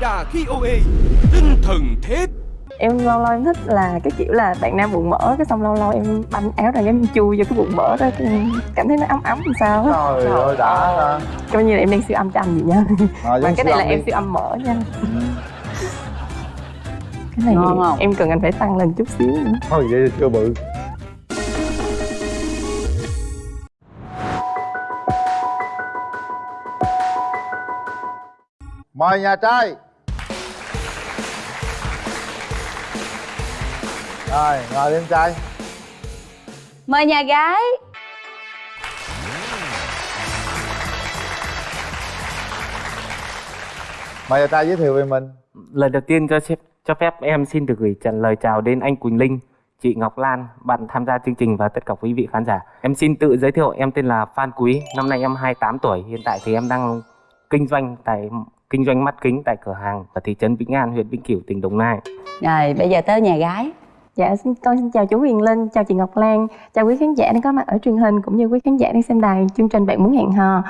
đà khi OA Tinh thần thép. Em lâu lâu em thích là cái kiểu là bạn nam bụng mỡ cái xong lâu lâu em banh áo ra em chui vô cái bụng mỡ đó cảm thấy nó ấm ấm làm sao á. Trời ơi đã ha. coi như là em đang siêu âm cho anh vậy nha. Rồi, giống cái này là âm em đi. siêu âm mỡ nha. Cái này Ngon không? em cần anh phải tăng lên chút xíu nữa. Thôi vậy thì chưa bự. Mời nhà trai rồi ngồi đi em trai mời nhà gái mời nhà trai giới thiệu về mình Lời đầu tiên cho phép, cho phép em xin được gửi trả lời chào đến anh Quỳnh Linh, chị Ngọc Lan, bạn tham gia chương trình và tất cả quý vị khán giả. Em xin tự giới thiệu, em tên là Phan Quý, năm nay em 28 tuổi, hiện tại thì em đang kinh doanh tại kinh doanh mắt kính tại cửa hàng ở thị trấn Vĩnh An, huyện Vĩnh Cửu, tỉnh Đồng Nai. rồi bây giờ tới nhà gái dạ xin con xin chào chú Huyền Linh chào chị Ngọc Lan chào quý khán giả đang có mặt ở truyền hình cũng như quý khán giả đang xem đài chương trình bạn muốn hẹn hò.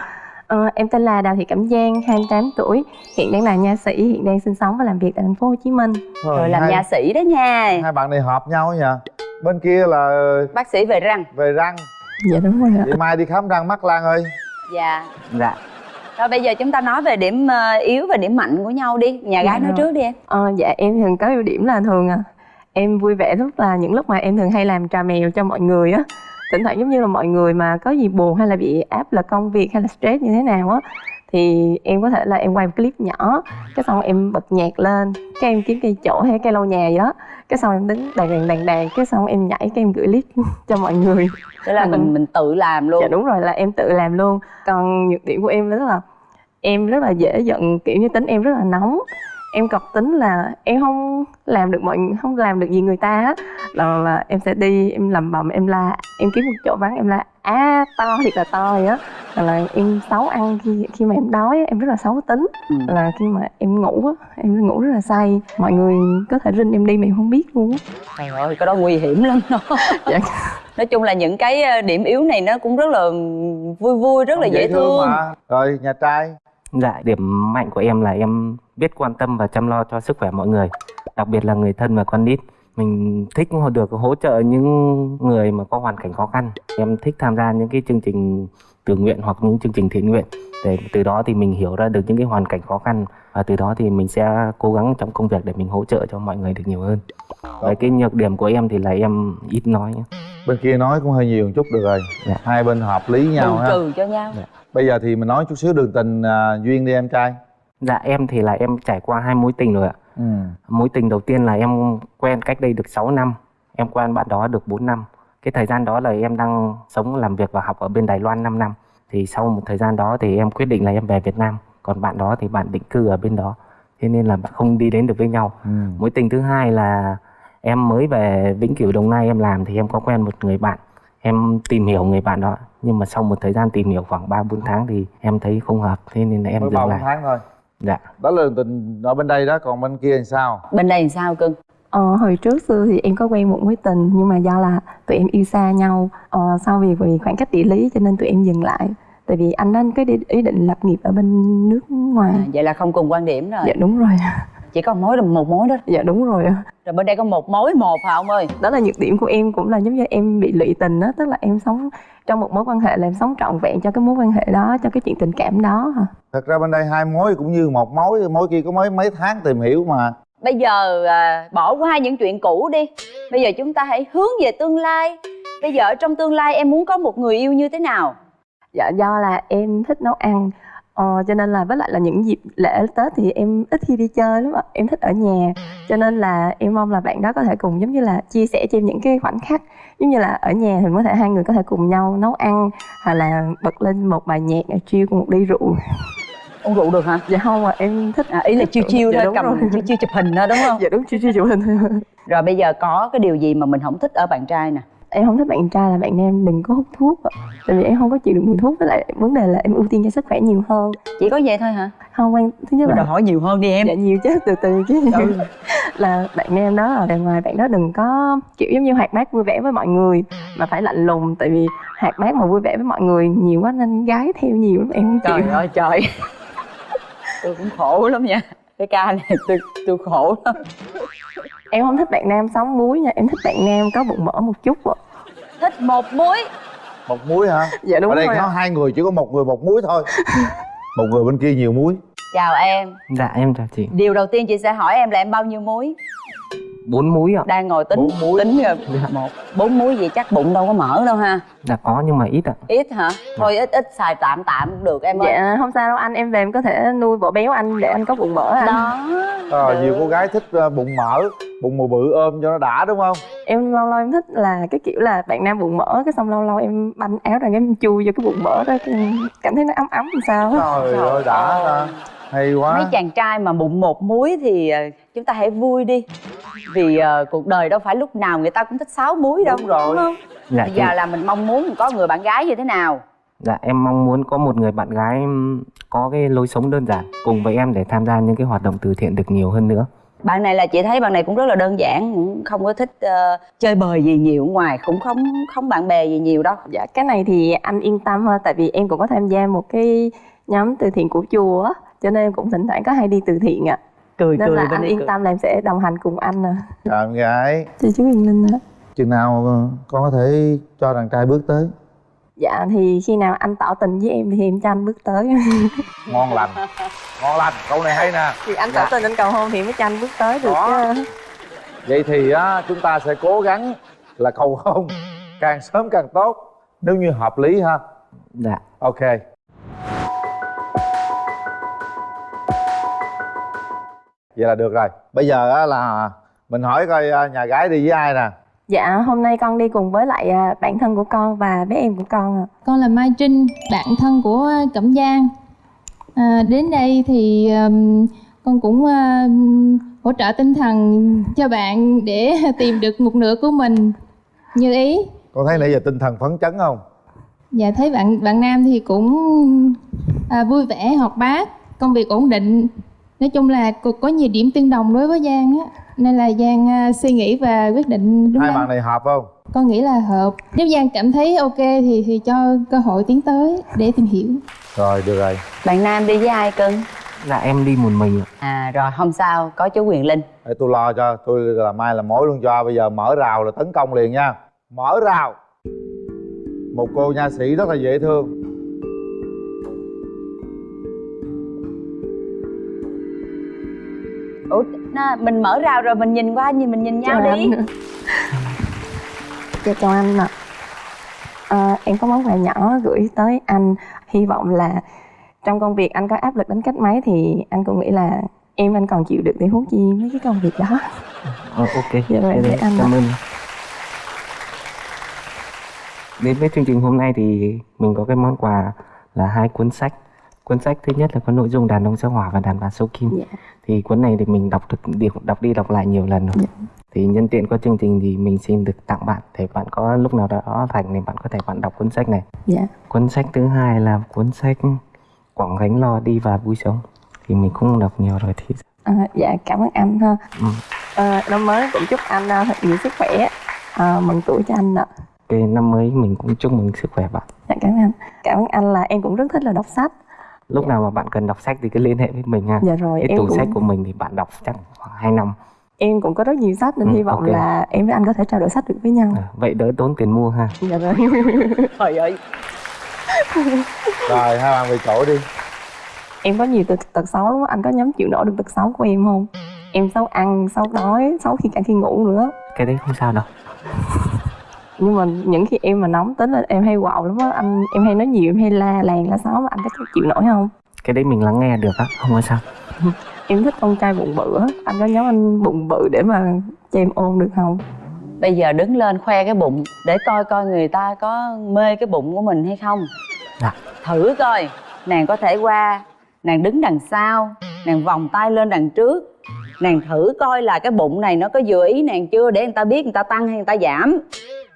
Ờ, em tên là Đào Thị Cẩm Giang 28 tuổi hiện đang là nha sĩ hiện đang sinh sống và làm việc tại thành phố Hồ Chí Minh. Rồi làm hai, nhà sĩ đó nha. hai bạn này hợp nhau nha bên kia là bác sĩ về răng. Về răng. Dạ đúng rồi ạ. Chị mai đi khám răng mắt lan ơi. Dạ. Dạ, rồi bây giờ chúng ta nói về điểm ờ, yếu và điểm mạnh của nhau đi. Nhà gái Dạ. nói rồi. trước đi em. Ờ, dạ em thường có ưu điểm là thường à, em vui vẻ rất là những lúc mà em thường hay làm trà mèo cho mọi người á. Thỉnh thoảng giống như là mọi người mà có gì buồn hay là bị áp lực công việc hay là stress như thế nào á thì em có thể là em quay một clip nhỏ cái xong em bật nhạc lên cái em kiếm cây chỗ hay cây lau nhà gì đó cái xong em đứng đàn đàn đàn đàn cái xong em nhảy cái em gửi clip cho mọi người. Tức là mình mình tự làm luôn. Dạ đúng rồi là em tự làm luôn. Còn nhược điểm của em rất là em rất là dễ giận kiểu như tính em rất là nóng em cọc tính là em không làm được mọi không làm được gì người ta á là, là em sẽ đi em lầm bầm em la em kiếm một chỗ vắng em la á to thiệt là to vậy á. Là, là em xấu ăn khi khi mà em đói em rất là xấu tính. Ừ. là khi mà em ngủ á em ngủ rất là say mọi người có thể rinh em đi mà em không biết luôn á. Trời ơi cái đó nguy hiểm lắm. Đó dạ. nói chung là những cái ờ, điểm yếu này nó cũng rất là vui vui rất là Không dễ thương. mà. Rồi nhà trai dạ, điểm mạnh của em là em biết quan tâm và chăm lo cho sức khỏe mọi người, đặc biệt là người thân và con nít. Mình thích được hỗ trợ những người mà có hoàn cảnh khó khăn. Em thích tham gia những cái chương trình tự nguyện hoặc những chương trình thiện nguyện để từ đó thì mình hiểu ra được những cái hoàn cảnh khó khăn và từ đó thì mình sẽ cố gắng trong công việc để mình hỗ trợ cho mọi người được nhiều hơn. Với cái nhược điểm của em thì là em ít nói bên kia nói cũng hơi nhiều một chút được rồi Dạ. hai bên hợp lý nhau ha trừ cho nhau bây giờ thì mình nói chút xíu đường tình à, duyên đi em trai. Dạ em thì là em trải qua hai mối tình rồi ạ. ừ. Mối tình đầu tiên là em quen cách đây được 6 năm Em quen bạn đó được 4 năm. Cái thời gian đó là em đang sống, làm việc và học ở bên Đài Loan 5 năm. Thì sau một thời gian đó thì em quyết định là em về Việt Nam. Còn bạn đó thì bạn định cư ở bên đó. Thế nên là bạn không đi đến được với nhau. Ừ. Mối tình thứ hai là em mới về Vĩnh Cửu Đồng Nai em làm Thì em có quen một người bạn Em tìm hiểu người bạn đó Nhưng mà sau một thời gian tìm hiểu khoảng 3-4 tháng thì em thấy không hợp Thế nên là em mới dừng ba bốn lại. tháng thôi. Dạ. Đó là tình ở bên đây đó còn bên kia thì sao? Bên đây làm sao cưng? Ờ, hồi trước xưa thì em có quen một mối tình nhưng mà do là tụi em yêu xa nhau ờ, sau vì vì khoảng cách địa lý cho nên tụi em dừng lại. Tại vì anh đó có đi- ý định lập nghiệp ở bên nước ngoài. À, vậy là không cùng quan điểm rồi. Dạ đúng rồi chỉ có mối là một mối đó. Dạ đúng rồi rồi bên đây có một mối một hả ông ơi? Đó là nhược điểm của em cũng là giống như em bị lụy tình đó tức là em sống trong một mối quan hệ là em sống trọn vẹn cho cái mối quan hệ đó cho cái chuyện tình cảm đó hả? Thật ra bên đây hai mối cũng như một mối mối kia có mấy mấy tháng tìm hiểu mà. Bây giờ à, bỏ qua những chuyện cũ đi. Bây giờ chúng ta hãy hướng về tương lai. Bây giờ ở trong tương lai em muốn có một người yêu như thế nào? Dạ do là em thích nấu ăn ờ, cho nên là với lại là những dịp lễ tết thì em ít khi đi chơi lắm ạ em thích ở nhà. Cho nên là em mong là bạn đó có thể cùng giống như là chia sẻ cho em những cái khoảnh khắc giống như là ở nhà thì có thể hai người có thể cùng nhau nấu ăn hoặc là bật lên một bài nhạc chiêu cùng một ly rượu. Uống rượu được hả? Dạ không ạ em thích à, ý là chiêu chiêu Dạ, thôi cầm rồi. chiêu chiêu chụp hình thôi đúng không? Dạ đúng chiêu chiêu chụp hình rồi bây giờ có cái điều gì mà mình không thích ở bạn trai nè em không thích bạn trai là bạn nam đừng có hút thuốc ạ. Tại vì em không có chịu được mùi thuốc với lại vấn đề là em ưu tiên cho sức khỏe nhiều hơn. Chỉ có vậy thôi hả? Không quan thứ nhất là đòi hỏi nhiều hơn đi em. Dạ nhiều chứ từ từ chứ. Ừ. là bạn nam đó ở bề ngoài bạn đó đừng có kiểu giống như hoạt bát vui vẻ với mọi người mà phải lạnh lùng tại vì hoạt bát mà vui vẻ với mọi người nhiều quá nên gái theo nhiều lắm em không trời chịu ơi trời. Tôi cũng khổ lắm nha. Cái ca này tôi tôi khổ lắm. Em không thích bạn nam sống muối nha em thích bạn nam có bụng mỡ một chút ạ thích một muối. Một muối hả? Dạ đúng ở đây rồi có ạ. hai người chỉ có một người một muối thôi. Một người bên kia nhiều muối. Chào em. Dạ em chào chị. Điều đầu tiên chị sẽ hỏi em là em bao nhiêu muối bốn múi ạ. Đang ngồi tính Bốn muối. tính rồi. Một. Bốn muối gì chắc bụng đâu có mỡ đâu ha. Dạ có nhưng mà ít ạ. Ít hả? Thôi ít ít xài tạm tạm cũng được em ơi. Dạ không sao đâu. Anh em về em có thể nuôi bỏ béo anh để anh có bụng mỡ anh. Đó. Được. nhiều cô gái thích ờ, bụng mỡ bụng mờ bự ôm cho nó đã đúng không? Em lâu lâu em thích là cái kiểu là bạn nam bụng mỡ cái xong lâu lâu em banh áo ra cái em chui vô cái bụng mỡ đó cảm thấy nó ấm ấm làm sao á. trời ơi đã hay quá. Mấy chàng trai mà bụng một muối thì ờ, chúng ta hãy vui đi vì ờ, cuộc đời đâu phải lúc nào người ta cũng thích sáu muối đâu Đúng rồi. không dạ bây giờ là mình mong muốn có người bạn gái như thế nào Dạ em mong muốn có một người bạn gái có cái lối sống đơn giản cùng với em để tham gia những cái hoạt động từ thiện được nhiều hơn nữa. bạn này là chị thấy bạn này cũng rất là đơn giản cũng không có thích ờ, chơi bời gì nhiều ở ngoài cũng không không bạn bè gì nhiều đâu dạ cái này thì anh yên tâm ha tại vì em cũng có tham gia một cái nhóm từ thiện của chùa á cho nên em cũng thỉnh thoảng có hay đi từ thiện ạ cười nên cười là bên anh yên cười. tâm là em sẽ đồng hành cùng anh nè. Trời em gái. Chị chú Huyền Linh ạ chừng nào ờ, con có thể cho đàn trai bước tới? Dạ thì khi nào anh tỏ tình với em thì em cho anh bước tới. Ngon lành. Ngon lành. Câu này hay nè. Thì anh tỏ tình anh cầu hôn thì mới cho anh bước tới được Đó. chứ. Vậy thì á chúng ta sẽ cố gắng là cầu hôn càng sớm càng tốt. Nếu như hợp lý ha. Dạ. ok vậy là được rồi bây giờ á là mình hỏi coi à, nhà gái đi với ai nè dạ hôm nay con đi cùng với lại à, bạn thân của con và bé em của con ạ Con là Mai Trinh, bạn thân của Cẩm Giang. À, đến đây thì ừm, con cũng ừm, hỗ trợ tinh thần cho bạn để tìm được một nửa của mình như ý. con thấy nãy giờ tinh thần phấn chấn không Và thấy bạn bạn nam thì cũng à, vui vẻ, hoạt bát, công việc ổn định. Nói chung là có, có nhiều điểm tương đồng đối với Giang á. Nên là Giang à, suy nghĩ và quyết định đúng hai bạn này hợp không? Con nghĩ là hợp. Nếu Giang cảm thấy ok thì thì cho cơ hội tiến tới để tìm hiểu. rồi được rồi. Bạn nam đi với ai cưng Dạ em đi một mình ạ. à rồi không sao. Có chú quyền linh. Để tôi lo cho. Tôi là mai là mối luôn cho. Bây giờ mở rào là tấn công liền nha. Mở rào. Một cô nha sĩ rất là dễ thương ủa na, mình mở rào rồi mình nhìn qua nhìn mình nhìn nhau Chào đi anh. dạ chào anh ạ Ờ, em có món quà nhỏ gửi tới anh hy vọng là trong công việc anh có áp lực đến cách mấy thì anh cũng nghĩ là em anh còn chịu được để huống chi mấy cái công việc đó Ờ, ok. Dạ rồi, Thế để anh cảm ạ. ơn. Đến với chương trình hôm nay thì mình có cái món quà là hai cuốn sách. Cuốn sách thứ nhất là có nội dung đàn ông sao hỏa và đàn bà sâu kim. Dạ. Thì cuốn này thì mình đọc được đọc, đọc đi đọc lại nhiều lần rồi. Thì nhân tiện có chương trình thì mình xin được tặng bạn để bạn có lúc nào đó rảnh thì bạn có thể bạn đọc cuốn sách này. dạ Cuốn sách thứ hai là cuốn sách Quảng gánh lo đi và vui sống. Thì mình cũng đọc nhiều rồi thì Ờ, dạ cảm ơn anh ha Ừ. Ờ, năm mới cũng chúc anh thật nhiều sức khỏe Ờ, mừng tuổi cho anh ạ cái năm mới mình cũng chúc mừng sức khỏe bạn. dạ cảm ơn anh cảm ơn anh là em cũng rất thích là đọc sách Lúc nào mà bạn cần đọc sách thì cứ liên hệ với mình ha. dạ rồi cái em tủ cũng sách của mình thì bạn đọc chắc khoảng 2 năm. Em cũng có rất nhiều sách nên Ừ, hy vọng ok. là em với anh có thể trao đổi sách được với nhau. À, vậy đỡ tốn tiền mua ha. Dạ rồi. Trời ơi. Rồi hai bạn về chỗ đi. Em có nhiều tật, tật xấu lắm anh có nhắm chịu nổi được tật xấu của em không? Em xấu ăn xấu đói xấu khi cả khi ngủ nữa. Cái đấy không sao đâu nhưng mà những khi em mà nóng tính là em hay quạo lắm á anh em hay nói nhiều em hay la làng la xóm mà anh có chịu nổi không? Cái đấy mình lắng nghe được á không có sao. Em thích con trai bụng bự á anh có nhớ anh bụng bự để mà cho em ôm được không? Bây giờ đứng lên khoe cái bụng để coi coi người ta có mê cái bụng của mình hay không. Dạ. thử coi nàng có thể qua nàng đứng đằng sau nàng vòng tay lên đằng trước. Nàng thử coi là cái bụng này nó có vừa ý nàng chưa để người ta biết người ta tăng hay người ta giảm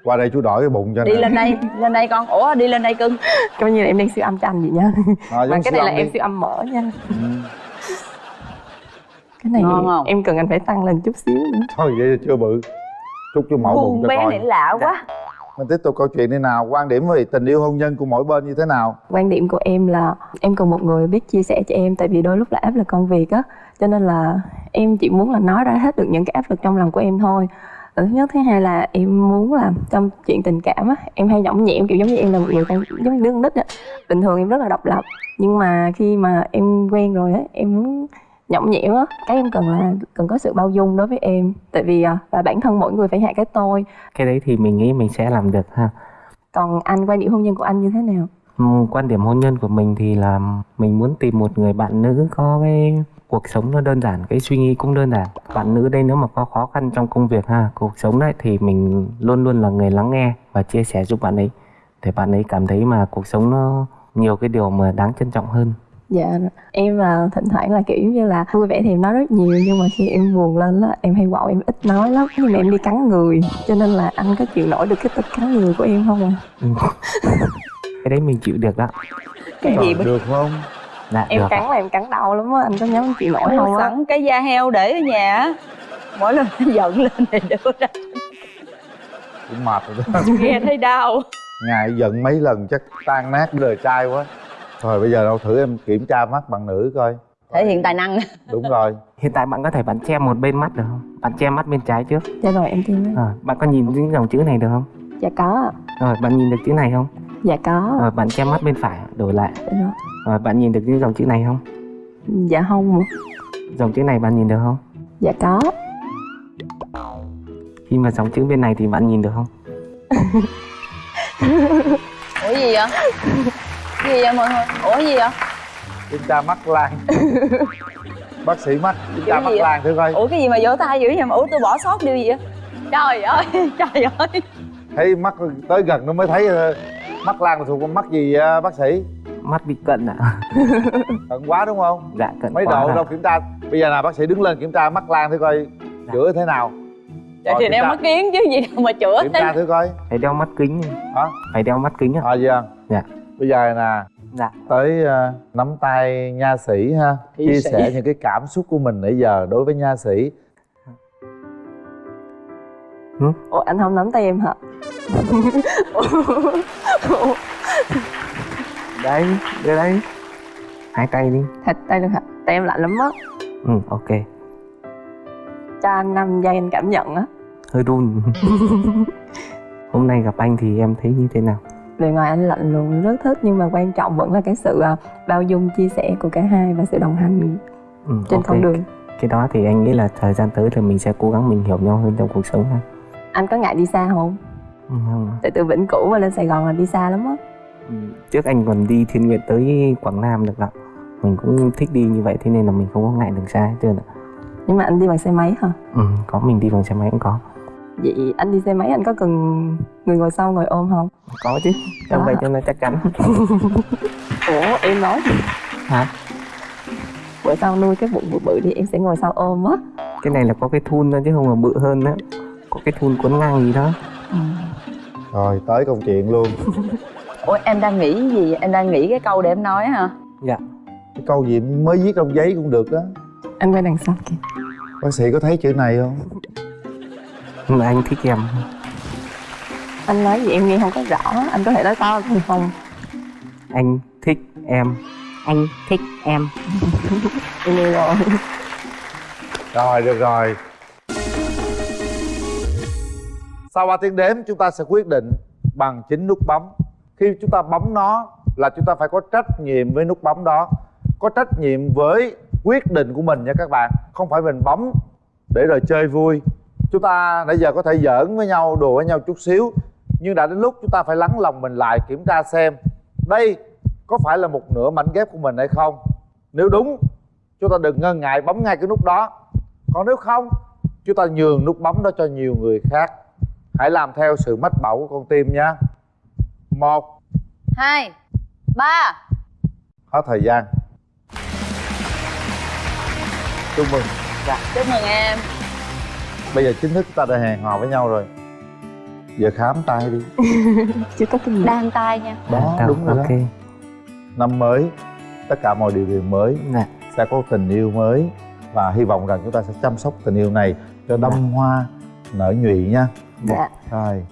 qua đây chú đổi cái bụng cho đi nè. lên đây lên đây con. Ủa đi lên đây cưng. Coi như là em đang siêu âm cho anh vậy nha. Rồi, mà cái này là âm em đi. siêu âm mở nha. Ừ. cái này Ngon không? em cần anh phải tăng lên chút xíu nữa. Thôi vậy chưa bự. Chúc chú mẫu bụng cho bé coi. này lạ quá. Mình tiếp tục câu chuyện đi nào. Quan điểm về tình yêu hôn nhân của mỗi bên như thế nào? Quan điểm của em là em cần một người biết chia sẻ cho em tại vì đôi lúc là áp lực công việc á. Cho nên là em chỉ muốn là nói ra hết được những cái áp lực trong lòng của em thôi Ờ, thứ nhất thứ hai là em muốn là trong chuyện tình cảm á em hay nhõng nhẽm kiểu giống như em là một người con giống như đứa con nít á. Bình thường em rất là độc lập nhưng mà khi mà em quen rồi á em muốn nhõng nhẽm á cái em cần là cần có sự bao dung đối với em. Tại vì à, và bản thân mỗi người phải hạ cái tôi. Cái đấy thì mình nghĩ mình sẽ làm được ha. Còn anh quan điểm hôn nhân của anh như thế nào? Quan điểm hôn nhân của mình thì là mình muốn tìm một người bạn nữ có cái cuộc sống nó đơn giản cái suy nghĩ cũng đơn giản. Bạn nữ đây nếu mà có khó khăn trong công việc ha cuộc sống đấy thì mình luôn luôn là người lắng nghe và chia sẻ giúp bạn ấy để bạn ấy cảm thấy mà cuộc sống nó nhiều cái điều mà đáng trân trọng hơn. Dạ, em là thỉnh thoảng là kiểu như là vui vẻ thì em nói rất nhiều nhưng mà khi em buồn lên á em hay quạo em ít nói lắm nhưng mà em đi cắn người cho nên là anh có chịu nổi được cái tính cắn người của em không à? Cái đấy mình chịu được đó cái gì được không dạ Em cắn là em cắn đau lắm á, anh có nhắm chịu nổi không á? sẵn cái da heo để ở nhà á. Mỗi lần nó giận lên thì đưa ra. Cũng mệt rồi đó. Nghe thấy đau. Ngài giận mấy lần chắc tan nát đời trai quá. Thôi bây giờ đâu thử em kiểm tra mắt bạn nữ coi. Thể hiện tài năng. Đúng rồi. Hiện tại bạn có thể bạn che một bên mắt được không? Bạn che mắt bên trái trước. Dạ rồi em tin à, bạn có nhìn những dòng chữ này được không? Dạ có, ạ. rồi bạn nhìn được chữ này không? Dạ có, rồi bạn che mắt bên phải đổi lại. Dạ rồi bạn nhìn được những dòng chữ này không? Dạ không, dòng chữ này bạn nhìn được không? Dạ có. khi mà dòng chữ bên này thì bạn nhìn được không? Ủa gì vậy? Gì vậy mọi người? Ủa gì vậy? Kiểm tra mắt lan bác sĩ mắt mắt gì vậy? lan thử coi. Ủa cái gì mà vỗ tay dữ vậy mà? Ủa tôi bỏ sót điều gì vậy? Trời ơi trời ơi. Thấy mắt tới gần nó mới thấy ờ, mắt lan là thuộc con mắt gì ờ, bác sĩ mắt bị cận ạ. Cận quá đúng không? Dạ cận mấy quá độ đâu kiểm tra? Bây giờ là bác sĩ đứng lên kiểm tra mắt lan thử coi chữa thế nào. Trời Rồi, thì đeo tra- mắt kiến chứ gì đâu mà chữa kiểm tra thử coi. Phải đeo mắt kính hả? Phải đeo mắt kính ạ à giờ Dạ. bây giờ nè dạ. tới ờ, nắm tay nha sĩ ha. Thi chia sĩ. sẻ những cái cảm xúc của mình nãy giờ đối với nha sĩ. Ủa anh không nắm tay em hả? Ủa, đấy đưa đây hai tay đi Thật tay được hả? Tay em lạnh lắm á. ừ ok Cho anh 5 giây anh cảm nhận á. hơi run hôm nay gặp anh thì em thấy như thế nào Bề ngoài anh lạnh lùng rất thích nhưng mà quan trọng vẫn là cái sự à, bao dung chia sẻ của cả hai và sự đồng hành ừ, trên ok. con đường. cái đó thì anh nghĩ là thời gian tới thì mình sẽ cố gắng mình hiểu nhau hơn trong cuộc sống ha Anh có ngại đi xa không? ừ, không. Tại từ Vĩnh Cửu mà lên Sài Gòn là đi xa lắm á. Ừ, trước anh còn đi thiên nguyện tới quảng nam được ạ. Mình cũng thích đi như vậy thế nên là mình không có ngại đường xa hết trơn ạ. Nhưng mà anh đi bằng xe máy hả? ừ, có mình đi bằng xe máy cũng có. Vậy anh đi xe máy anh có cần người ngồi sau ngồi ôm không? có chứ trong vậy cho nó chắc chắn. Ủa em nói gì? hả? Bữa sau nuôi cái bụng bự bự đi em sẽ ngồi sau ôm á. cái này là có cái thun thôi chứ không là bự hơn đó có cái thun cuốn ngang gì đó. Rồi tới công chuyện luôn ủa em đang nghĩ gì em đang nghĩ cái câu để em nói hả? Dạ. Cái câu gì mới viết trong giấy cũng được á. Anh quay đằng sau kìa. bác sĩ có thấy chữ này không? Mà anh thích em. Anh nói gì em nghe không có rõ. Anh có thể nói to hơn không? anh thích em. Anh thích em. Em nghe rồi. rồi được rồi. Sau 3 tiếng đếm chúng ta sẽ quyết định bằng chính nút bấm khi chúng ta bấm nó là chúng ta phải có trách nhiệm với nút bấm đó. Có trách nhiệm với quyết định của mình nha các bạn. Không phải mình bấm để rồi chơi vui. Chúng ta nãy giờ có thể giỡn với nhau, đùa với nhau chút xíu. Nhưng đã đến lúc chúng ta phải lắng lòng mình lại, kiểm tra xem đây có phải là một nửa mảnh ghép của mình hay không. Nếu đúng, chúng ta đừng ngần ngại bấm ngay cái nút đó. Còn nếu không, chúng ta nhường nút bấm đó cho nhiều người khác. Hãy làm theo sự mách bảo của con tim nha một. Hai. Ba. Hết thời gian. Chúc mừng. Chúc mừng em. Bây giờ chính thức chúng ta đã hẹn hò với nhau rồi. Giờ khám tay đi. Chưa có kinh nghiệm. đang tay nha. Đó Đâu, đúng rồi ok. Đó năm mới tất cả mọi điều kiện mới dạ. sẽ có tình yêu mới. Và hy vọng rằng chúng ta sẽ chăm sóc tình yêu này cho đâm hoa nở nhụy nha. Dạ. rồi